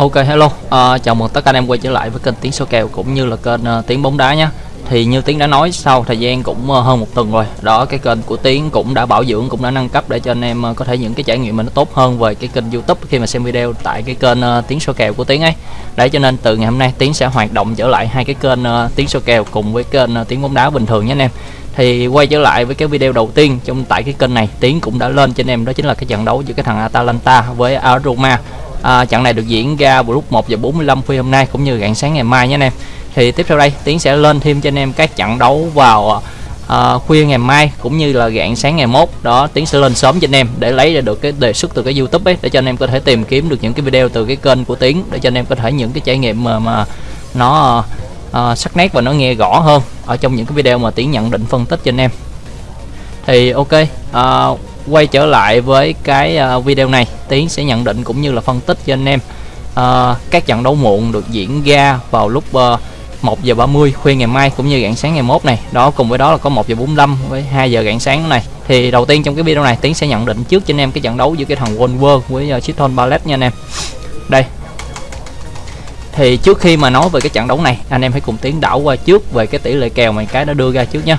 Ok hello, uh, chào mừng tất cả anh em quay trở lại với kênh Tiếng Số Kèo cũng như là kênh uh, Tiếng Bóng Đá nhé Thì như Tiếng đã nói sau thời gian cũng uh, hơn một tuần rồi Đó cái kênh của Tiếng cũng đã bảo dưỡng cũng đã nâng cấp để cho anh em uh, có thể những cái trải nghiệm mình nó tốt hơn về cái kênh youtube khi mà xem video tại cái kênh uh, Tiếng Số Kèo của Tiếng ấy. Đấy cho nên từ ngày hôm nay Tiếng sẽ hoạt động trở lại hai cái kênh uh, Tiếng Số Kèo cùng với kênh uh, Tiếng Bóng Đá bình thường nhé anh em. Thì quay trở lại với cái video đầu tiên trong tại cái kênh này Tiến cũng đã lên cho anh em đó chính là cái trận đấu giữa cái thằng Atalanta với Aroma à, trận này được diễn ra vào lúc 1 giờ 45 phút hôm nay cũng như rạng sáng ngày mai nhé anh em. Thì tiếp theo đây Tiến sẽ lên thêm cho anh em các trận đấu vào à, khuya ngày mai cũng như là rạng sáng ngày mốt. Đó Tiến sẽ lên sớm cho anh em để lấy ra được cái đề xuất từ cái YouTube ấy để cho anh em có thể tìm kiếm được những cái video từ cái kênh của Tiến để cho anh em có thể những cái trải nghiệm mà, mà nó à, sắc nét và nó nghe rõ hơn ở trong những cái video mà Tiến nhận định phân tích cho anh em. Thì ok à, quay trở lại với cái ờ, video này. Tiến sẽ nhận định cũng như là phân tích cho anh em. Uh, các trận đấu muộn được diễn ra vào lúc ờ, uh, 1 giờ 30 khuya ngày mai cũng như rạng sáng ngày mốt này. Đó cùng với đó là có 1 giờ 45 với 2 giờ rạng sáng này. Thì đầu tiên trong cái video này Tiến sẽ nhận định trước cho anh em cái trận đấu giữa cái thằng Wolver với uh, Chiton Ballet nha anh em. Đây. Thì trước khi mà nói về cái trận đấu này anh em hãy cùng tiến đảo qua trước về cái tỷ lệ kèo mà cái đã đưa ra trước nhé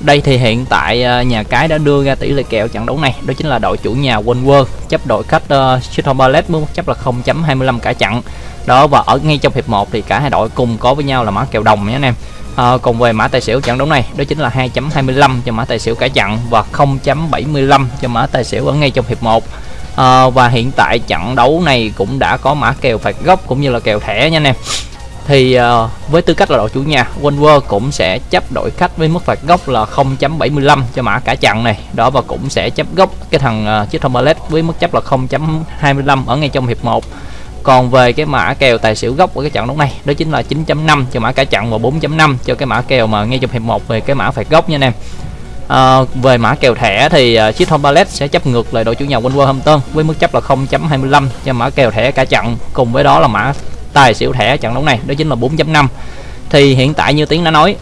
đây thì hiện tại à, nhà cái đã đưa ra tỷ lệ kèo trận đấu này đó chính là đội chủ nhà Wolver chấp đội khách ờ, uh, Crystal Palace chấp là 0.25 cả trận. Đó và ở ngay trong hiệp 1 thì cả hai đội cùng có với nhau là mã kèo đồng nhé anh em. Ờ, à, cùng về mã tài xỉu trận đấu này đó chính là 2.25 cho mã tài xỉu cả trận và 0.75 cho mã tài xỉu ở ngay trong hiệp 1 à, ờ, và hiện tại trận đấu này cũng đã có mã kèo phạt góc cũng như là kèo thẻ nha anh em thì uh, với tư cách là đội chủ nhà Wolver cũng sẽ chấp đội khách với mức phạt góc là 0.75 cho mã cả trận này. Đó và cũng sẽ chấp góc cái thằng uh, chiếc Tombalet với mức chấp là 0.25 ở ngay trong hiệp 1 còn về cái mã kèo tài xỉu gốc của cái trận đấu này đó chính là 9.5 cho mã cả trận và 4.5 cho cái mã kèo mà ngay trong hiệp 1 về cái mã phạt góc nha anh em. À, về mã kèo thẻ thì uh, chiếc Tombalet sẽ chấp ngược lại đội chủ nhà Wolverhampton với mức chấp là 0.25 cho mã kèo thẻ cả trận. Cùng với đó là mã tài xỉu thẻ trận đấu này đó chính là 4.5 thì hiện tại như tiến đã nói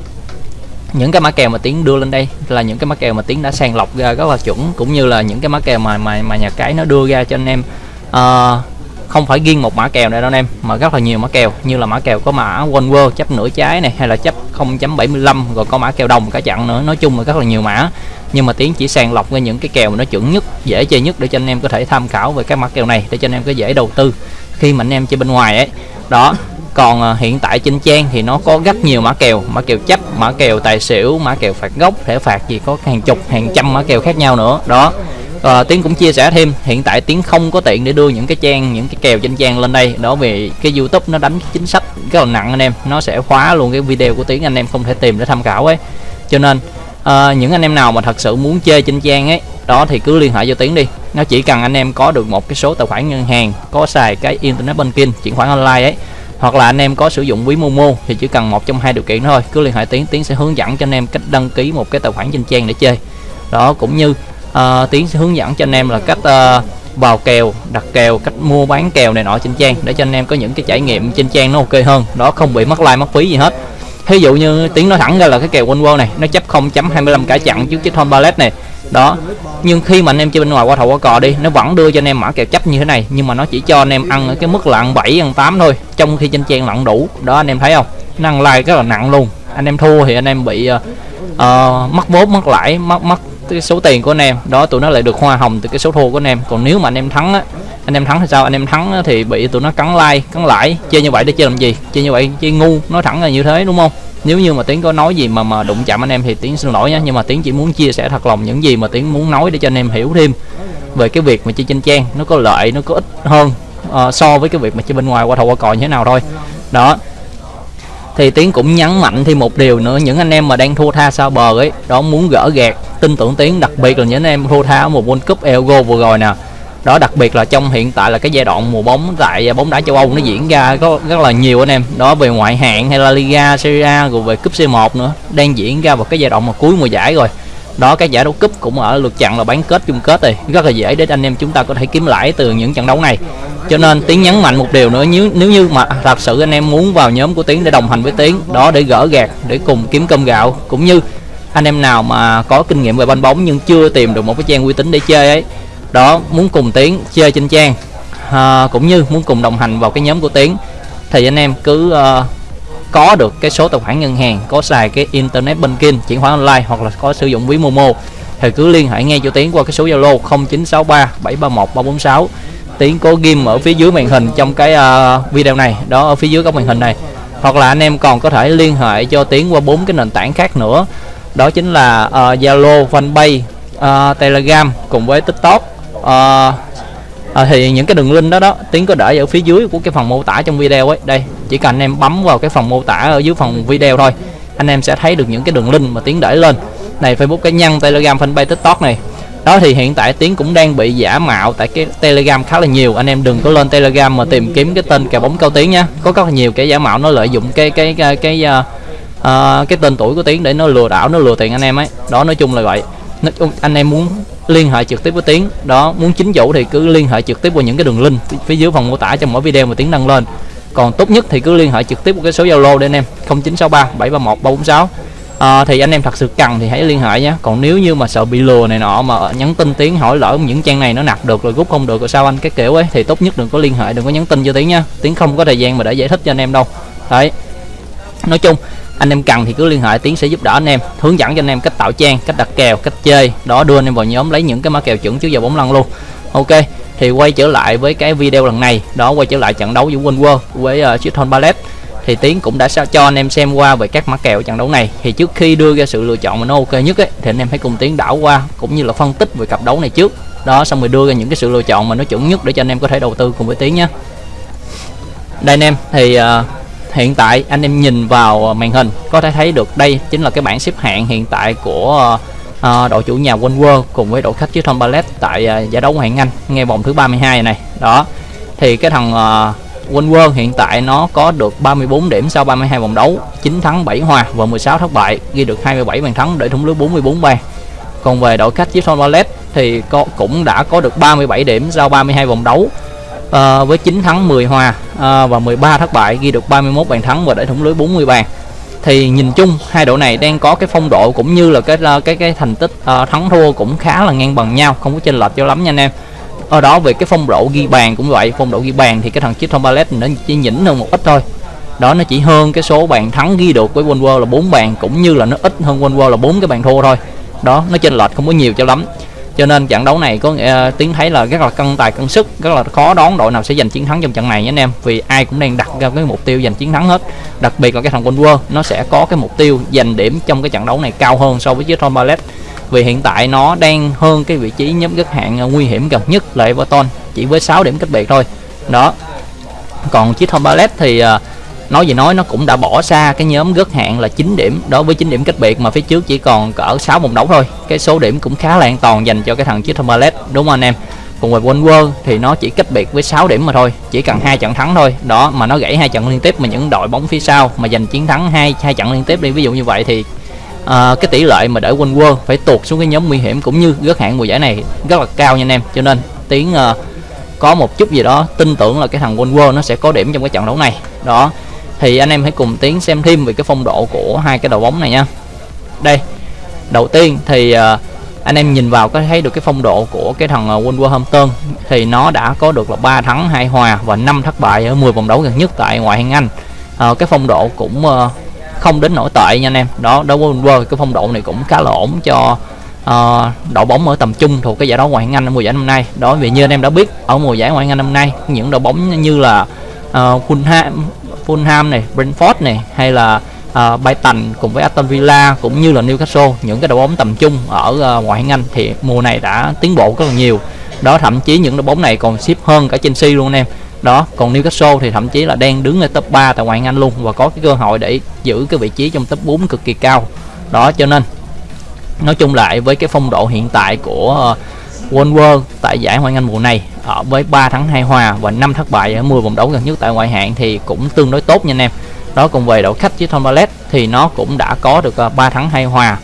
những cái mã kèo mà tiến đưa lên đây là những cái mã kèo mà tiến đã sàng lọc ra rất là chuẩn cũng như là những cái mã kèo mà mà mà nhà cái nó đưa ra cho anh em. Uh, không phải riêng một mã kèo này đâu anh em mà rất là nhiều mã kèo như là mã kèo có mã one world chấp nửa trái này hay là chấp 0.75 rồi có mã kèo đồng cả chặn nữa. Nói chung là rất là nhiều mã. Nhưng mà tiến chỉ sàng lọc ra những cái kèo mà nó chuẩn nhất dễ chơi nhất để cho anh em có thể tham khảo về các mã kèo này để cho anh em có dễ đầu tư khi mà anh em chơi bên ngoài ấy. Đó còn uh, hiện tại trên trang thì nó có rất nhiều mã kèo mã kèo chấp mã kèo tài xỉu mã kèo phạt gốc thẻ phạt gì có hàng chục hàng trăm mã kèo khác nhau nữa. Đó uh, tiến cũng chia sẻ thêm hiện tại tiến không có tiện để đưa những cái trang những cái kèo trên trang lên đây. Đó vì cái youtube nó đánh chính sách rất là nặng anh em nó sẽ khóa luôn cái video của tiến anh em không thể tìm để tham khảo ấy. Cho nên uh, những anh em nào mà thật sự muốn chơi trên trang ấy đó thì cứ liên hệ cho tiến đi. Nó chỉ cần anh em có được một cái số tài khoản ngân hàng có xài cái internet banking chuyển khoản online ấy hoặc là anh em có sử dụng ví Momo thì chỉ cần một trong hai điều kiện thôi. Cứ liên hệ tiến tiến sẽ hướng dẫn cho anh em cách đăng ký một cái tài khoản trên trang để chơi. Đó cũng như ờ, uh, tiến sẽ hướng dẫn cho anh em là cách ờ, uh, vào kèo đặt kèo cách mua bán kèo này nọ trên trang để cho anh em có những cái trải nghiệm trên trang nó ok hơn. Đó không bị mất like mất phí gì hết ví dụ như tiếng nói thẳng ra là cái kèo quanh world này nó chấp 0.25 cả chặn trước chiếc thon ballet này. Đó. Nhưng khi mà anh em chơi bên ngoài qua thầu qua cò đi nó vẫn đưa cho anh em mã kèo chấp như thế này nhưng mà nó chỉ cho anh em ăn ở cái mức là ăn 7 ăn 8 thôi trong khi trên trang lặn đủ. Đó anh em thấy không? Nó ăn like rất là nặng luôn. Anh em thua thì anh em bị uh, uh, mất vốn mất lãi mất mất cái số tiền của anh em. Đó tụi nó lại được hoa hồng từ cái số thua của anh em. Còn nếu mà anh em thắng á anh em thắng thì sao? Anh em thắng thì bị tụi nó cắn like cắn lãi chơi như vậy để chơi làm gì? Chơi như vậy chơi ngu nói thẳng là như thế đúng không? Nếu như mà tiến có nói gì mà mà đụng chạm anh em thì tiến xin lỗi nhé nhưng mà tiến chỉ muốn chia sẻ thật lòng những gì mà tiến muốn nói để cho anh em hiểu thêm về cái việc mà chơi trên trang. Nó có lợi nó có ích hơn uh, so với cái việc mà chơi bên ngoài qua thầu qua cò như thế nào thôi. Đó. Thì tiến cũng nhấn mạnh thêm một điều nữa những anh em mà đang thua tha sao bờ ấy đó muốn gỡ gạt tin tưởng tiến đặc biệt là những anh em thua tha ở một World Cup Elgo vừa rồi nè đó, đặc biệt là trong hiện tại là cái giai đoạn mùa bóng tại à, bóng đá châu Âu nó diễn ra có rất là nhiều anh em. Đó, về ngoại hạng hay là Liga, Serie A, rồi về cúp C1 nữa, đang diễn ra vào cái giai đoạn mà cuối mùa giải rồi. Đó, cái giải đấu cúp cũng ở lượt chặn là bán kết chung kết rồi. Rất là dễ để anh em chúng ta có thể kiếm lãi từ những trận đấu này. Cho nên tiến nhấn mạnh một điều nữa, nếu nếu như mà thật sự anh em muốn vào nhóm của tiến để đồng hành với tiến, đó, để gỡ gạt để cùng kiếm cơm gạo, cũng như anh em nào mà có kinh nghiệm về banh bóng nhưng chưa tìm được một cái trang uy tín để chơi ấy đó muốn cùng tiến chơi trên trang. À, cũng như muốn cùng đồng hành vào cái nhóm của Tiến thì anh em cứ uh, có được cái số tài khoản ngân hàng có xài cái internet banking chuyển khoản online hoặc là có sử dụng ví Momo thì cứ liên hệ ngay cho Tiến qua cái số Zalo 0963 731 346 Tiến có ghim ở phía dưới màn hình trong cái uh, video này đó ở phía dưới góc màn hình này. Hoặc là anh em còn có thể liên hệ cho Tiến qua bốn cái nền tảng khác nữa. Đó chính là ờ, Zalo, uh, Fanpage, uh, Telegram cùng với TikTok uh, à, thì những cái đường link đó đó tiến có để ở phía dưới của cái phần mô tả trong video ấy. Đây chỉ cần anh em bấm vào cái phần mô tả ở dưới phần video thôi anh em sẽ thấy được những cái đường link mà tiến để lên. Này facebook cá nhân telegram fanpage tiktok này. Đó thì hiện tại tiến cũng đang bị giả mạo tại cái telegram khá là nhiều. Anh em đừng có lên telegram mà tìm kiếm cái tên kèo bóng cao tiến nhá. Có rất là nhiều cái giả mạo nó lợi dụng cái cái cái cái uh, uh, cái tên tuổi của tiến để nó lừa đảo nó lừa tiền anh em ấy. Đó nói chung là vậy. Anh em muốn liên hệ trực tiếp với tiến. Đó muốn chính chủ thì cứ liên hệ trực tiếp qua những cái đường link phía dưới phần mô tả trong mỗi video mà tiến đăng lên. Còn tốt nhất thì cứ liên hệ trực tiếp qua cái số zalo để anh em 0963 731 346 à, thì anh em thật sự cần thì hãy liên hệ nhé. Còn nếu như mà sợ bị lừa này nọ mà nhắn tin tiến hỏi lỡ những trang này nó nạp được rồi rút không được rồi sao anh cái kiểu ấy thì tốt nhất đừng có liên hệ đừng có nhắn tin cho tiến nhá tiến không có thời gian mà để giải thích cho anh em đâu. Đấy. Nói chung anh em cần thì cứ liên hệ tiến sẽ giúp đỡ anh em hướng dẫn cho anh em cách tạo trang cách đặt kèo cách chơi. Đó đưa anh em vào nhóm lấy những cái mã kèo chuẩn trước giờ bóng lăn luôn. Ok thì quay trở lại với cái video lần này. Đó quay trở lại trận đấu giữa Win World với ờ, uh, Chiton Ballet. Thì tiến cũng đã cho anh em xem qua về các mã kèo trận đấu này. Thì trước khi đưa ra sự lựa chọn mà nó ok nhất ấy, thì anh em hãy cùng tiến đảo qua cũng như là phân tích về cặp đấu này trước. Đó xong rồi đưa ra những cái sự lựa chọn mà nó chuẩn nhất để cho anh em có thể đầu tư cùng với tiến nhé. Đây anh em thì uh, hiện tại anh em nhìn vào ờ, màn hình có thể thấy được đây chính là cái bảng xếp hạng hiện tại của uh, đội chủ nhà Quân World cùng với đội khách chứ Tom Ballet tại uh, giải đấu Ngoại hạng Anh ngay vòng thứ 32 này. Đó thì cái thằng uh, Quân World hiện tại nó có được 34 điểm sau 32 vòng đấu 9 thắng 7 hòa và 16 thất bại ghi được 27 bàn thắng để thủng lưới 44 bàn. Còn về đội khách Chiefs Ballet thì có, cũng đã có được 37 điểm sau 32 vòng đấu uh, với 9 thắng 10 hòa À, và 13 thất bại ghi được 31 bàn thắng và để thủng lưới 40 bàn. Thì nhìn chung hai đội này đang có cái phong độ cũng như là cái cái cái thành tích uh, thắng thua cũng khá là ngang bằng nhau không có chênh lệch cho lắm nha anh em. Ở đó về cái phong độ ghi bàn cũng vậy phong độ ghi bàn thì cái thằng chiếc Ballet nó chỉ nhỉnh hơn một ít thôi. Đó nó chỉ hơn cái số bàn thắng ghi được với World là 4 bàn cũng như là nó ít hơn World là bốn cái bàn thua thôi. Đó nó chênh lệch không có nhiều cho lắm cho nên trận đấu này có ờ, uh, tiếng thấy là rất là cân tài cân sức rất là khó đoán đội nào sẽ giành chiến thắng trong trận này nhé anh em. Vì ai cũng đang đặt ra cái mục tiêu giành chiến thắng hết. Đặc biệt là cái thằng quân World nó sẽ có cái mục tiêu giành điểm trong cái trận đấu này cao hơn so với chiếc Tom Ballet. Vì hiện tại nó đang hơn cái vị trí nhóm gất hạng ờ, nguy hiểm gần nhất là Everton chỉ với 6 điểm cách biệt thôi. Đó. Còn chiếc Tom Ballet thì uh, nói gì nói nó cũng đã bỏ xa cái nhóm gớt hạng là 9 điểm. Đối với 9 điểm cách biệt mà phía trước chỉ còn cỡ 6 vòng đấu thôi. Cái số điểm cũng khá là an toàn dành cho cái thằng chiếc Timberlet đúng không anh em? Còn về One thì nó chỉ cách biệt với 6 điểm mà thôi chỉ cần hai trận thắng thôi. Đó mà nó gãy hai trận liên tiếp mà những đội bóng phía sau mà giành chiến thắng hai hai trận liên tiếp đi. Ví dụ như vậy thì uh, cái tỷ lệ mà để quân World phải tuột xuống cái nhóm nguy hiểm cũng như gớt hạng mùa giải này rất là cao nha anh em. Cho nên tiếng uh, ờ, có một chút gì đó tin tưởng là cái thằng quân World nó sẽ có điểm trong cái trận đấu này. Đó thì anh em hãy cùng tiến xem thêm về cái phong độ của hai cái đầu bóng này nha. Đây đầu tiên thì uh, anh em nhìn vào có thấy được cái phong độ của cái thằng uh, Wolverhampton. Thì nó đã có được là 3 thắng 2 hòa và 5 thất bại ở 10 vòng đấu gần nhất tại ngoại hạng Anh. Uh, cái phong độ cũng uh, không đến nổi tệ nha anh em. Đó đó Wolver cái phong độ này cũng khá là ổn cho uh, đội bóng ở tầm trung thuộc cái giải đấu ngoại hạng Anh ở mùa giải năm nay. Đó vì như anh em đã biết ở mùa giải ngoại hạng Anh năm nay những đội bóng như là uh, Fulham Fulham này, Brentford này hay là uh, Brighton cùng với Aston Villa cũng như là Newcastle những cái đội bóng tầm trung ở uh, ngoại hạng Anh thì mùa này đã tiến bộ rất là nhiều. Đó thậm chí những đội bóng này còn xếp hơn cả Chelsea luôn anh em. Đó còn Newcastle thì thậm chí là đang đứng ở top 3 tại ngoại hạng Anh luôn và có cái cơ hội để giữ cái vị trí trong top 4 cực kỳ cao. Đó cho nên nói chung lại với cái phong độ hiện tại của à, uh, World World tại giải ngoại hạng Anh mùa này ở với 3 thắng 2 hòa và 5 thất bại ở 10 vòng đấu gần nhất tại ngoại hạng thì cũng tương đối tốt nha anh em. Đó cùng về đội khách với Tom Ballet thì nó cũng đã có được ờ, 3 thắng 2 hòa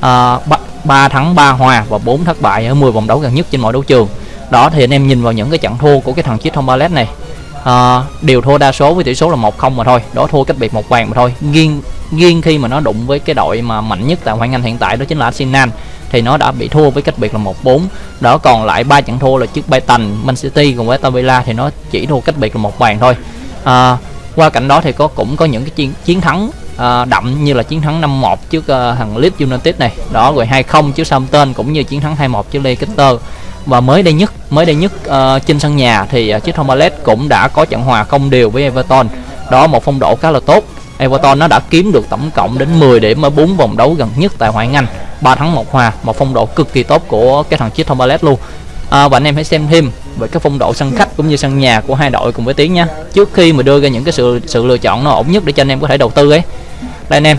à, 3, 3 thắng 3 hòa và 4 thất bại ở 10 vòng đấu gần nhất trên mọi đấu trường. Đó thì anh em nhìn vào những cái trận thua của cái thằng chiếc Tom Ballet này. À, đều thua đa số với tỷ số là 1-0 mà thôi đó thua cách biệt một bàn mà thôi. Nghiêng nghiêng khi mà nó đụng với cái đội mà mạnh nhất tại ngoại hạng Anh hiện tại đó chính là Arsenal thì nó đã bị thua với cách biệt là 1-4 đó còn lại ba trận thua là trước Brighton, Man City cùng với Villa thì nó chỉ thua cách biệt là một bàn thôi. À, qua cạnh đó thì có cũng có những cái chiến, chiến thắng à, đậm như là chiến thắng 5-1 trước uh, thằng Leeds United này. Đó rồi 2-0 trước Southampton cũng như chiến thắng 2-1 trước Leicester. Và mới đây nhất mới đây nhất uh, trên sân nhà thì uh, chiếc Thomas cũng đã có trận hòa không đều với Everton. Đó một phong độ khá là tốt. Everton nó đã kiếm được tổng cộng đến 10 điểm ở 4 vòng đấu gần nhất tại ngoại hạng Anh. 3 thắng 1 hòa một phong độ cực kỳ tốt của cái thằng chiếc Thomas luôn. À, và anh em hãy xem thêm về cái phong độ sân khách cũng như sân nhà của hai đội cùng với tiếng nha. Trước khi mà đưa ra những cái sự sự lựa chọn nó ổn nhất để cho anh em có thể đầu tư ấy. Đây anh em.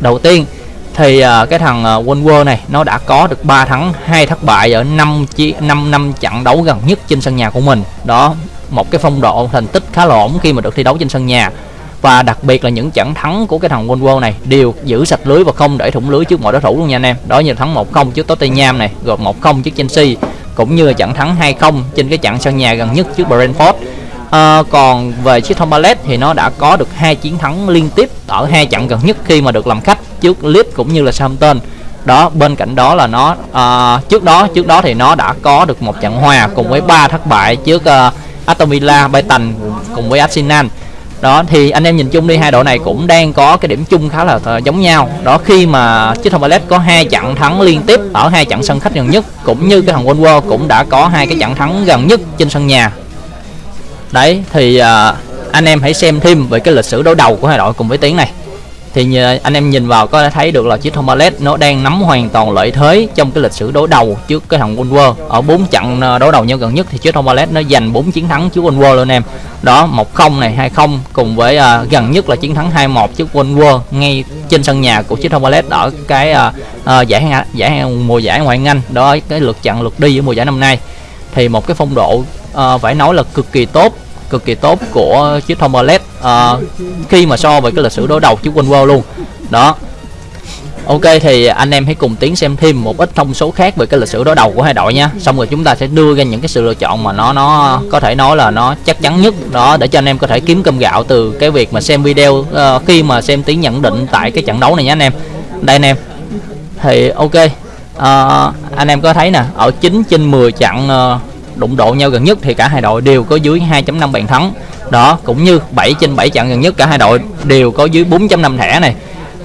Đầu tiên thì uh, cái thằng à, uh, Wolver này nó đã có được 3 thắng hai thất bại ở 5 chi 5 năm trận đấu gần nhất trên sân nhà của mình. Đó một cái phong độ thành tích khá là ổn khi mà được thi đấu trên sân nhà và đặc biệt là những trận thắng của cái thằng Wolver này đều giữ sạch lưới và không để thủng lưới trước mọi đối thủ luôn nha anh em. Đó như thắng 1-0 trước Tottenham này rồi 1-0 trước Chelsea cũng như là trận thắng 2-0 trên cái trận sân nhà gần nhất trước Brentford. À, còn về chiếc thông Palace thì nó đã có được hai chiến thắng liên tiếp ở hai trận gần nhất khi mà được làm khách trước Leeds cũng như là Southampton. Đó bên cạnh đó là nó à, trước đó trước đó thì nó đã có được một trận hòa cùng với ba thất bại trước uh, Aston Villa, Brighton cùng với Arsenal đó thì anh em nhìn chung đi hai đội này cũng đang có cái điểm chung khá là ờ, giống nhau. Đó khi mà chiếc thông ballet có hai trận thắng liên tiếp ở hai trận sân khách gần nhất cũng như cái thằng Wolver cũng đã có hai cái trận thắng gần nhất trên sân nhà. Đấy thì uh, anh em hãy xem thêm về cái lịch sử đối đầu của hai đội cùng với tiếng này thì anh em nhìn vào có thể thấy được là chiếc Thomalet nó đang nắm hoàn toàn lợi thế trong cái lịch sử đối đầu trước cái thằng Wolver ở bốn trận ờ, đối đầu nhau gần nhất thì chiếc Thomalet nó giành 4 chiến thắng trước Wolver luôn em. Đó 1-0 này 2-0 cùng với uh, gần nhất là chiến thắng 2-1 trước Wolver ngay trên sân nhà của chiếc Thomalet ở cái uh, uh, giải giải mùa giải ngoại hạng Anh. Đó cái lượt trận lượt đi ở mùa giải năm nay. Thì một cái phong độ uh, phải nói là cực kỳ tốt cực kỳ tốt của chiếc thông LED uh, khi mà so với cái lịch sử đối đầu chiếc Wolver luôn. Đó. Ok thì anh em hãy cùng tiến xem thêm một ít thông số khác về cái lịch sử đối đầu của hai đội nha. Xong rồi chúng ta sẽ đưa ra những cái sự lựa chọn mà nó nó có thể nói là nó chắc chắn nhất. Đó để cho anh em có thể kiếm cơm gạo từ cái việc mà xem video uh, khi mà xem tiến nhận định tại cái trận đấu này nha anh em. Đây anh em. Thì ok uh, anh em có thấy nè ở 9 trên 10 trận uh, đụng độ nhau gần nhất thì cả hai đội đều có dưới 2.5 bàn thắng. Đó cũng như 7 trên 7 trận gần nhất cả hai đội đều có dưới 4.5 thẻ này.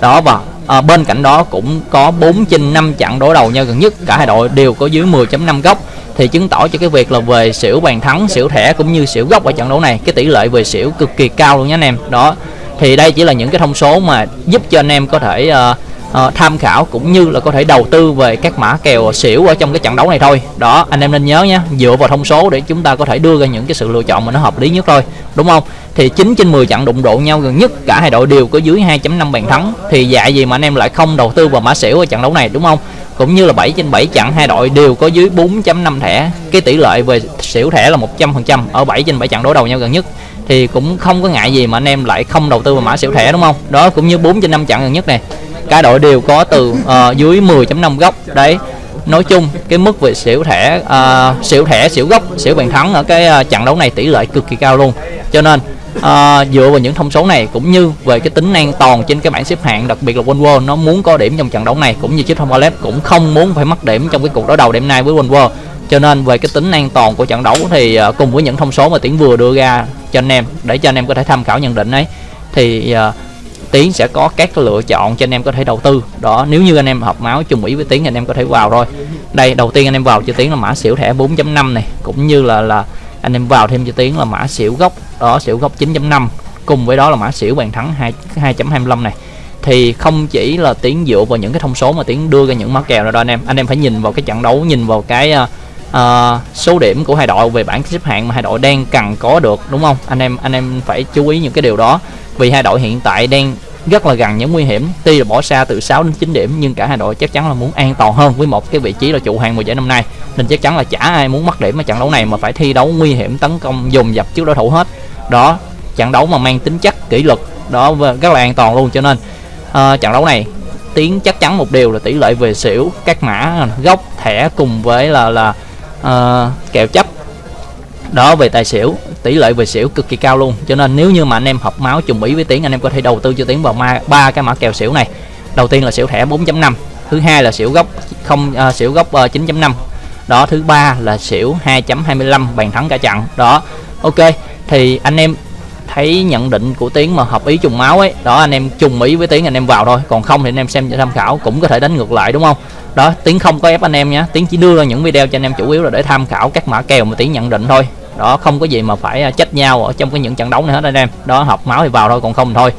Đó và à, bên cạnh đó cũng có 4 trên 5 trận đối đầu nhau gần nhất cả hai đội đều có dưới 10.5 góc. Thì chứng tỏ cho cái việc là về xỉu bàn thắng xỉu thẻ cũng như xỉu góc ở trận đấu này cái tỷ lệ về xỉu cực kỳ cao luôn nhé anh em. Đó thì đây chỉ là những cái thông số mà giúp cho anh em có thể uh, uh, tham khảo cũng như là có thể đầu tư về các mã kèo xỉu ở trong cái trận đấu này thôi. Đó anh em nên nhớ nhé dựa vào thông số để chúng ta có thể đưa ra những cái sự lựa chọn mà nó hợp lý nhất thôi đúng không? Thì 9 trên 10 trận đụng độ nhau gần nhất cả hai đội đều có dưới 2.5 bàn thắng. Thì dạy gì mà anh em lại không đầu tư vào mã xỉu ở trận đấu này đúng không? Cũng như là 7 trên 7 trận hai đội đều có dưới 4.5 thẻ. Cái tỷ lệ về xỉu thẻ là 100% ở 7 trên 7 trận đối đầu nhau gần nhất. Thì cũng không có ngại gì mà anh em lại không đầu tư vào mã xỉu thẻ đúng không? Đó cũng như 4 trên 5 trận gần nhất này cả đội đều có từ uh, dưới 10.5 góc. Đấy nói chung cái mức về xỉu thẻ uh, xỉu thẻ xỉu gốc xỉu bàn thắng ở cái uh, trận đấu này tỷ lệ cực kỳ cao luôn. Cho nên uh, dựa vào những thông số này cũng như về cái tính an toàn trên cái bảng xếp hạng đặc biệt là Wolver nó muốn có điểm trong trận đấu này cũng như chiếc thông Ballet cũng không muốn phải mất điểm trong cái cuộc đối đầu đêm nay với Wolver cho nên về cái tính an toàn của trận đấu thì uh, cùng với những thông số mà tiến vừa đưa ra cho anh em để cho anh em có thể tham khảo nhận định ấy thì uh, Tiến sẽ có các lựa chọn cho anh em có thể đầu tư. Đó nếu như anh em hợp máu chung ý với Tiến anh em có thể vào thôi. Đây đầu tiên anh em vào cho Tiến là mã xỉu thẻ 4.5 này cũng như là là anh em vào thêm cho Tiến là mã xỉu gốc đó xỉu gốc 9.5 cùng với đó là mã xỉu bàn thắng 2 2.25 này. Thì không chỉ là Tiến dựa vào những cái thông số mà Tiến đưa ra những mã kèo rồi đó anh em anh em phải nhìn vào cái trận đấu nhìn vào cái uh, Ờ, số điểm của hai đội về bảng xếp hạng mà hai đội đang cần có được đúng không? Anh em anh em phải chú ý những cái điều đó. Vì hai đội hiện tại đang rất là gần những nguy hiểm tuy là bỏ xa từ 6 đến 9 điểm nhưng cả hai đội chắc chắn là muốn an toàn hơn với một cái vị trí là trụ hàng mùa giải năm nay. Nên chắc chắn là chả ai muốn mất điểm ở trận đấu này mà phải thi đấu nguy hiểm tấn công dồn dập trước đối thủ hết. Đó trận đấu mà mang tính chất kỷ luật đó rất là an toàn luôn cho nên uh, trận đấu này tiến chắc chắn một điều là tỷ lệ về xỉu các mã gốc thẻ cùng với là là Ờ, uh, kèo chấp. Đó về tài xỉu. Tỷ lệ về xỉu cực kỳ cao luôn. Cho nên nếu như mà anh em hợp máu trùng ý với tiến anh em có thể đầu tư cho tiến vào ba cái mã kèo xỉu này. Đầu tiên là xỉu thẻ 4.5 thứ hai là xỉu gốc không uh, xỉu gốc ờ, uh, 9.5 đó thứ ba là xỉu 2.25 bàn thắng cả trận đó ok. Thì anh em thấy nhận định của tiến mà hợp ý trùng máu ấy đó anh em trùng ý với tiến anh em vào thôi. Còn không thì anh em xem cho tham khảo cũng có thể đánh ngược lại đúng không? Đó tiến không có ép anh em nhé tiến chỉ đưa ra những video cho anh em chủ yếu là để tham khảo các mã kèo mà tiến nhận định thôi. Đó không có gì mà phải à, trách nhau ở trong cái những trận đấu này hết anh em. Đó hợp máu thì vào thôi còn không thôi.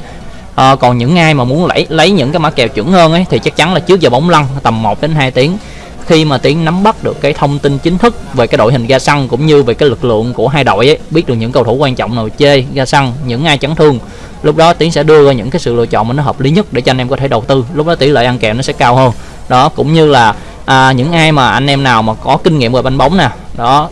À, còn những ai mà muốn lấy lấy những cái mã kèo chuẩn hơn ấy thì chắc chắn là trước giờ bóng lăn tầm 1 đến 2 tiếng khi mà tiến nắm bắt được cái thông tin chính thức về cái đội hình ga xăng cũng như về cái lực lượng của hai đội ấy, biết được những cầu thủ quan trọng nào chơi ga xăng những ai chấn thương lúc đó tiến sẽ đưa ra những cái sự lựa chọn mà nó hợp lý nhất để cho anh em có thể đầu tư. Lúc đó tỷ lệ ăn kèo nó sẽ cao hơn. Đó cũng như là à, những ai mà anh em nào mà có kinh nghiệm về banh bóng nè đó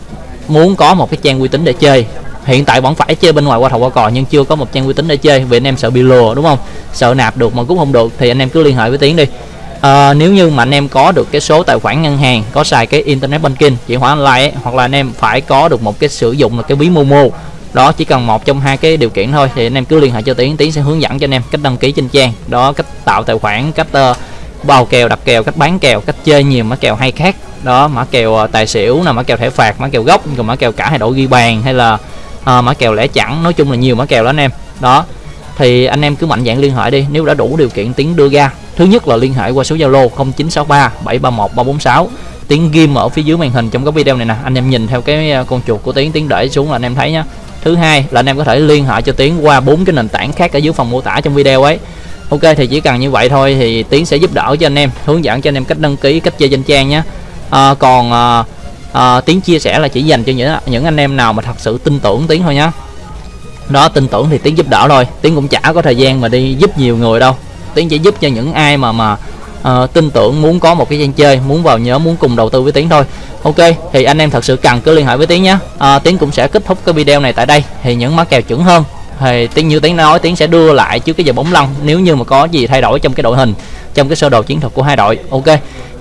muốn có một cái trang uy tín để chơi. Hiện tại vẫn phải chơi bên ngoài qua thầu qua cò nhưng chưa có một trang uy tín để chơi vì anh em sợ bị lừa đúng không? Sợ nạp được mà cũng không được thì anh em cứ liên hệ với tiến đi à, nếu như mà anh em có được cái số tài khoản ngân hàng có xài cái internet banking chuyển khoản online ấy, hoặc là anh em phải có được một cái sử dụng là cái ví momo đó chỉ cần một trong hai cái điều kiện thôi thì anh em cứ liên hệ cho tiến tiến sẽ hướng dẫn cho anh em cách đăng ký trên trang đó cách tạo tài khoản cách ờ, uh, bao kèo đặt kèo cách bán kèo cách chơi nhiều mã kèo hay khác đó mã kèo ờ, tài xỉu là mã kèo thẻ phạt mã kèo gốc còn mã kèo cả hai đội ghi bàn hay là uh, mã kèo lẻ chẵn nói chung là nhiều mã kèo đó anh em đó. Thì anh em cứ mạnh dạng liên hệ đi nếu đã đủ điều kiện tiến đưa ra thứ nhất là liên hệ qua số zalo 0963 731 346 tiếng ghim ở phía dưới màn hình trong cái video này nè. Anh em nhìn theo cái à, con chuột của tiến tiến để xuống là anh em thấy nhá. Thứ hai là anh em có thể liên hệ cho tiến qua bốn cái nền tảng khác ở dưới phần mô tả trong video ấy. Ok thì chỉ cần như vậy thôi thì tiến sẽ giúp đỡ cho anh em hướng dẫn cho anh em cách đăng ký cách chơi danh trang nhé à, còn à, à, tiến chia sẻ là chỉ dành cho những những anh em nào mà thật sự tin tưởng tiến thôi nhá. Đó tin tưởng thì tiến giúp đỡ thôi. Tiến cũng chả có thời gian mà đi giúp nhiều người đâu tiến chỉ giúp cho những ai mà mà uh, tin tưởng muốn có một cái gian chơi muốn vào nhớ muốn cùng đầu tư với tiến thôi. Ok thì anh em thật sự cần cứ liên hệ với tiến nhé. Uh, tiến cũng sẽ kết thúc cái video này tại đây thì những mã kèo chuẩn hơn. Thì tiến như tiến nói tiến sẽ đưa lại trước cái giờ bóng lăn nếu như mà có gì thay đổi trong cái đội hình trong cái sơ đồ chiến thuật của hai đội. Ok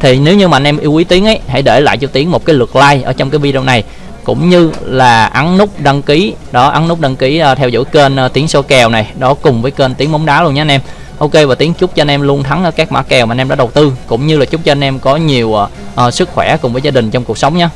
thì nếu như mà anh em yêu quý tiến ấy hãy để lại cho tiến một cái lượt like ở trong cái video này. Cũng như là ấn nút đăng ký đó ấn nút đăng ký uh, theo dõi kênh uh, tiến số kèo này đó cùng với kênh tiến bóng đá luôn nhé anh em ok và tiếng chúc cho anh em luôn thắng ở các mã kèo mà anh em đã đầu tư cũng như là chúc cho anh em có nhiều uh, sức khỏe cùng với gia đình trong cuộc sống nhé